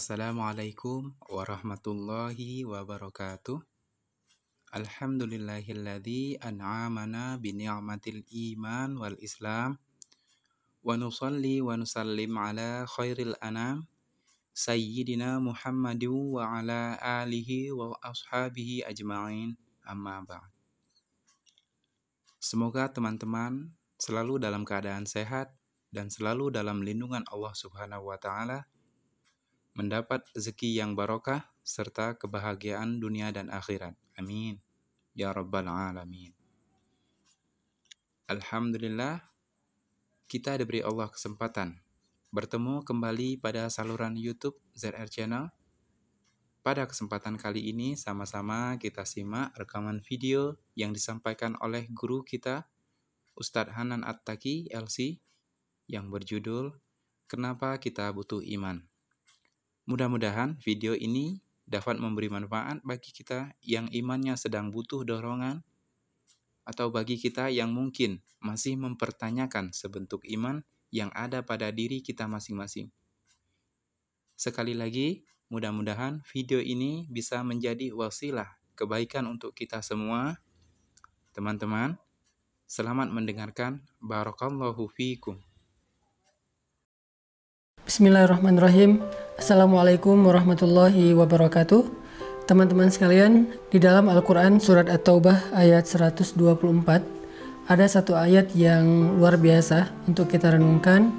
Assalamualaikum warahmatullahi wabarakatuh. Alhamdulillahilladzi an'amana bi ni'matil iman wal islam. Wa nusalli wa nusallim ala khairil anam sayyidina Muhammadin wa ala alihi wa ashabihi ajma'in. Amma ba'd. Semoga teman-teman selalu dalam keadaan sehat dan selalu dalam lindungan Allah Subhanahu wa taala mendapat rezeki yang barokah, serta kebahagiaan dunia dan akhirat. Amin. Ya Rabbal Alamin. Alhamdulillah, kita diberi Allah kesempatan bertemu kembali pada saluran YouTube ZR Channel. Pada kesempatan kali ini, sama-sama kita simak rekaman video yang disampaikan oleh guru kita, Ustadz Hanan At-Taki, LC, yang berjudul Kenapa Kita Butuh Iman. Mudah-mudahan video ini dapat memberi manfaat bagi kita yang imannya sedang butuh dorongan atau bagi kita yang mungkin masih mempertanyakan sebentuk iman yang ada pada diri kita masing-masing. Sekali lagi, mudah-mudahan video ini bisa menjadi wasilah kebaikan untuk kita semua. Teman-teman, selamat mendengarkan. Barakallahu fiikum. Bismillahirrahmanirrahim. Assalamualaikum warahmatullahi wabarakatuh. Teman-teman sekalian, di dalam Al-Quran Surat At-Taubah ayat 124, ada satu ayat yang luar biasa untuk kita renungkan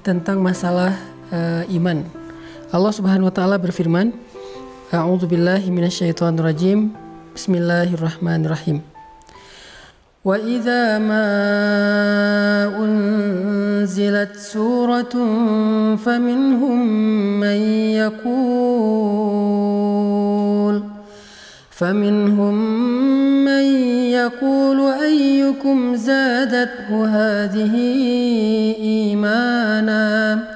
tentang masalah uh, iman. Allah Subhanahu wa taala berfirman, A'udzu billahi minasyaitonir Bismillahirrahmanirrahim. وإذا ما أنزلت سورة فمنهم من يقول فمنهم من يقول أيكم زادته هذه إيمانا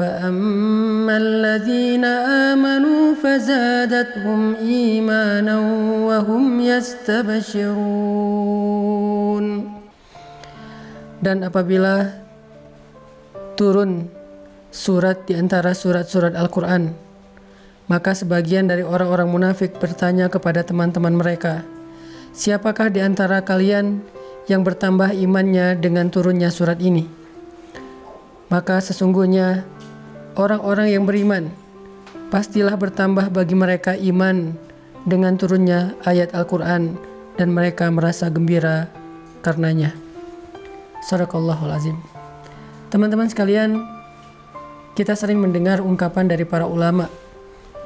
فأما الذين آمنوا فزادتهم إيمانا وهم يستبشرون Dan apabila turun surat di antara surat-surat Al-Quran, maka sebagian dari orang-orang munafik bertanya kepada teman-teman mereka, Siapakah di antara kalian yang bertambah imannya dengan turunnya surat ini? Maka sesungguhnya orang-orang yang beriman pastilah bertambah bagi mereka iman dengan turunnya ayat Al-Quran dan mereka merasa gembira karenanya. Sadaqallahul azim. Teman-teman sekalian, kita sering mendengar ungkapan dari para ulama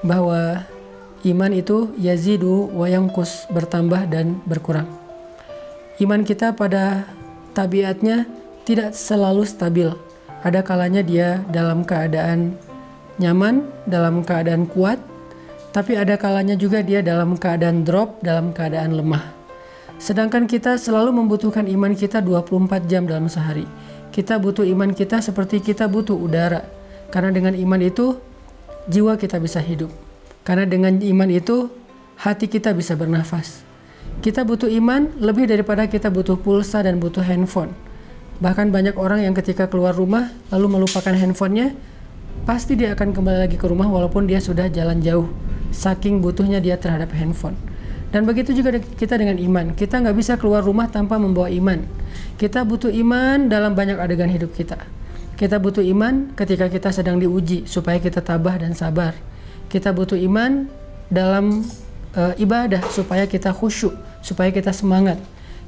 bahwa iman itu yazidu wa yangkus bertambah dan berkurang. Iman kita pada tabiatnya tidak selalu stabil ada kalanya dia dalam keadaan nyaman, dalam keadaan kuat, tapi ada kalanya juga dia dalam keadaan drop, dalam keadaan lemah. Sedangkan kita selalu membutuhkan iman kita 24 jam dalam sehari. Kita butuh iman kita seperti kita butuh udara. Karena dengan iman itu jiwa kita bisa hidup. Karena dengan iman itu hati kita bisa bernafas. Kita butuh iman lebih daripada kita butuh pulsa dan butuh handphone. Bahkan banyak orang yang ketika keluar rumah lalu melupakan handphonenya, pasti dia akan kembali lagi ke rumah walaupun dia sudah jalan jauh. Saking butuhnya dia terhadap handphone. Dan begitu juga kita dengan iman. Kita nggak bisa keluar rumah tanpa membawa iman. Kita butuh iman dalam banyak adegan hidup kita. Kita butuh iman ketika kita sedang diuji supaya kita tabah dan sabar. Kita butuh iman dalam uh, ibadah supaya kita khusyuk, supaya kita semangat.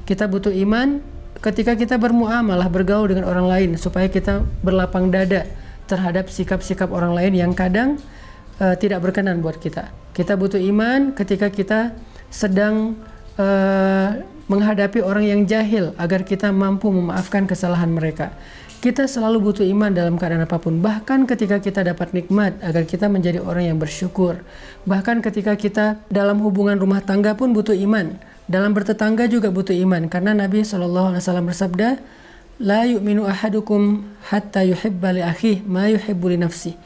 Kita butuh iman ketika kita bermuamalah bergaul dengan orang lain supaya kita berlapang dada terhadap sikap-sikap orang lain yang kadang uh, tidak berkenan buat kita. Kita butuh iman ketika kita sedang uh, menghadapi orang yang jahil agar kita mampu memaafkan kesalahan mereka. Kita selalu butuh iman dalam keadaan apa pun, bahkan ketika kita dapat nikmat agar kita menjadi orang yang bersyukur. Bahkan ketika kita dalam hubungan rumah tangga pun butuh iman dalam bertetangga juga butuh iman karena Nabi SAW bersabda, La yu'minu ahadukum hatta yuhibba li akhih ma yuhibbu li nafsi.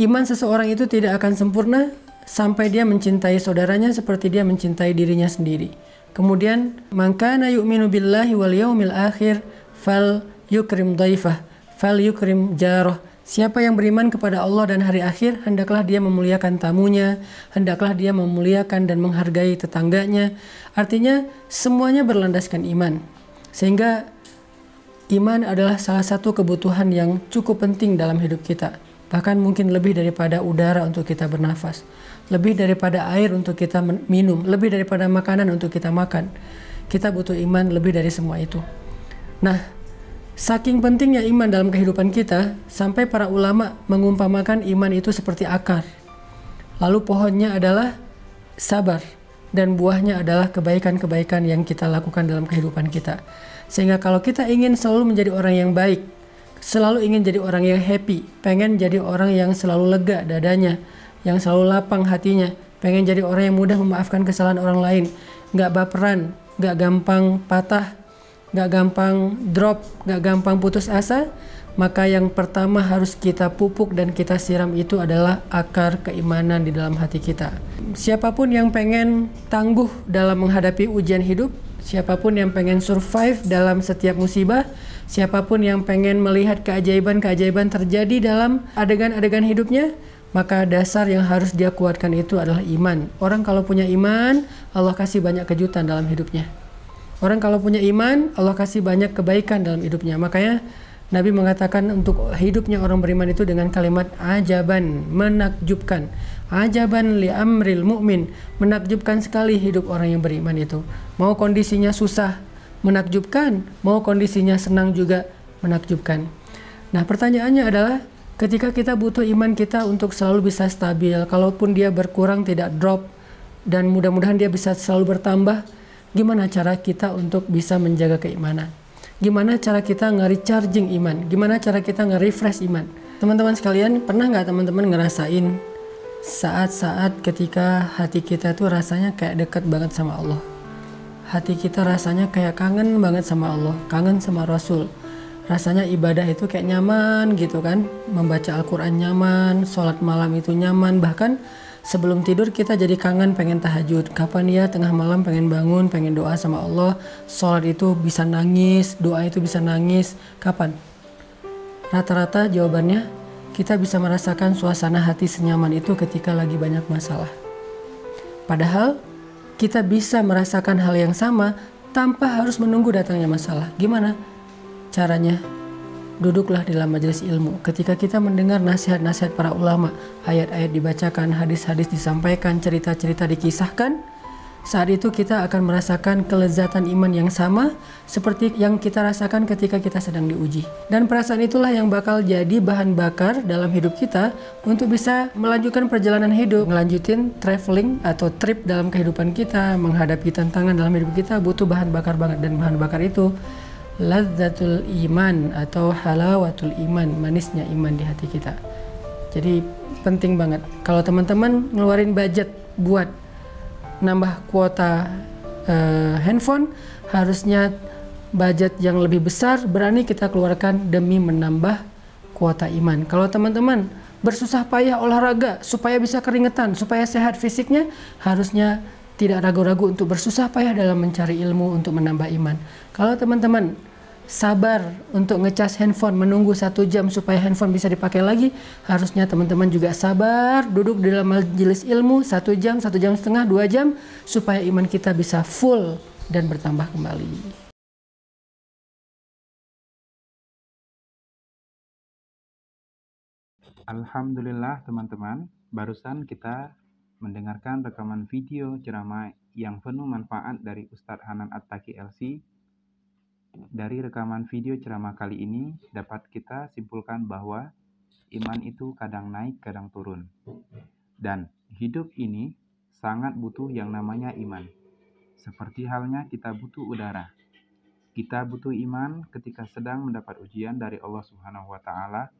Iman seseorang itu tidak akan sempurna sampai dia mencintai saudaranya seperti dia mencintai dirinya sendiri. Kemudian, "Mangkana yu'minu billahi wal yaumil akhir fal yukrim daifah, fal yukrim jarah." Siapa yang beriman kepada Allah dan hari akhir, hendaklah dia memuliakan tamunya, hendaklah dia memuliakan dan menghargai tetangganya. Artinya, semuanya berlandaskan iman. Sehingga iman adalah salah satu kebutuhan yang cukup penting dalam hidup kita. Bahkan mungkin lebih daripada udara untuk kita bernafas, lebih daripada air untuk kita minum, lebih daripada makanan untuk kita makan. Kita butuh iman lebih dari semua itu. Nah, Saking pentingnya iman dalam kehidupan kita, sampai para ulama mengumpamakan iman itu seperti akar. Lalu pohonnya adalah sabar dan buahnya adalah kebaikan-kebaikan yang kita lakukan dalam kehidupan kita. Sehingga kalau kita ingin selalu menjadi orang yang baik, selalu ingin jadi orang yang happy, pengen jadi orang yang selalu lega dadanya, yang selalu lapang hatinya, pengen jadi orang yang mudah memaafkan kesalahan orang lain, nggak baperan, nggak gampang patah, gak gampang drop, gak gampang putus asa, maka yang pertama harus kita pupuk dan kita siram itu adalah akar keimanan di dalam hati kita. Siapa pun yang pengen tangguh dalam menghadapi ujian hidup, siapa pun yang pengen survive dalam setiap musibah, siapa pun yang pengen melihat keajaiban-keajaiban terjadi dalam adegan-adegan hidupnya, maka dasar yang harus dia kuatkan itu adalah iman. Orang kalau punya iman, Allah kasih banyak kejutan dalam hidupnya. Orang kalau punya iman, Allah kasih banyak kebaikan dalam hidupnya. Makanya Nabi mengatakan untuk hidupnya orang beriman itu dengan kalimat ajaban, menakjubkan. Ajaban li amril mu'min, menakjubkan sekali hidup orang yang beriman itu. Mau kondisinya susah, menakjubkan, mau kondisinya senang juga menakjubkan. Nah, pertanyaannya adalah ketika kita butuh iman kita untuk selalu bisa stabil, kalaupun dia berkurang tidak drop dan mudah-mudahan dia bisa selalu bertambah, gimana cara kita untuk bisa menjaga keimanan? Gimana cara kita nge-recharging iman? Gimana cara kita nge-refresh iman? Teman-teman sekalian pernah nggak teman-teman ngerasain saat-saat ketika hati kita tuh rasanya kayak dekat banget sama Allah? Hati kita rasanya kayak kangen banget sama Allah kangen sama Rasul. Rasanya ibadah itu kayak nyaman gitu kan? Membaca Al-Quran nyaman sholat malam itu nyaman. Bahkan sebelum tidur kita jadi kangen pengen tahajud. Kapan ya? Tengah malam pengen bangun pengen doa sama Allah. Sholat itu bisa nangis doa itu bisa nangis. Kapan? Rata-rata jawabannya kita bisa merasakan suasana hati senyaman itu ketika lagi banyak masalah. Padahal kita bisa merasakan hal yang sama tanpa harus menunggu datangnya masalah. Gimana caranya Duduklah dalam majelis ilmu. Ketika kita mendengar nasihat-nasihat para ulama, ayat-ayat dibacakan, hadis-hadis disampaikan, cerita-cerita dikisahkan, saat itu kita akan merasakan kelezatan iman yang sama seperti yang kita rasakan ketika kita sedang diuji. Dan perasaan itulah yang bakal jadi bahan bakar dalam hidup kita untuk bisa melanjutkan perjalanan hidup, melanjutin traveling atau trip dalam kehidupan kita, menghadapi tantangan dalam hidup kita butuh bahan bakar banget dan bahan bakar itu lazzatul iman atau halawatul iman, manisnya iman di hati kita. Jadi penting banget kalau teman-teman ngeluarin budget buat nambah kuota uh, handphone harusnya budget yang lebih besar berani kita keluarkan demi menambah kuota iman. Kalau teman-teman bersusah payah olahraga supaya bisa keringetan, supaya sehat fisiknya, harusnya tidak ragu-ragu untuk bersusah payah dalam mencari ilmu untuk menambah iman. Kalau teman-teman sabar untuk ngecas handphone menunggu satu jam supaya handphone bisa dipakai lagi, harusnya teman-teman juga sabar duduk di dalam majelis ilmu satu jam, satu jam setengah, dua jam supaya iman kita bisa full dan bertambah kembali. Alhamdulillah teman-teman, barusan kita mendengarkan rekaman video ceramah yang penuh manfaat dari Ustadz Hanan Attaki LC. Dari rekaman video ceramah kali ini dapat kita simpulkan bahwa iman itu kadang naik, kadang turun. Dan hidup ini sangat butuh yang namanya iman. Seperti halnya kita butuh udara. Kita butuh iman ketika sedang mendapat ujian dari Allah Subhanahu wa taala.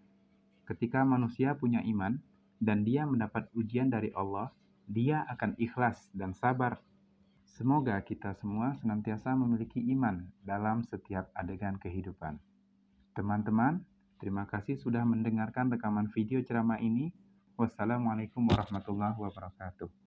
Ketika manusia punya iman dan dia mendapat ujian dari Allah, dia akan ikhlas dan sabar. Semoga kita semua senantiasa memiliki iman dalam setiap adegan kehidupan. Teman-teman, terima kasih sudah mendengarkan rekaman video ceramah ini. Wassalamualaikum warahmatullahi wabarakatuh.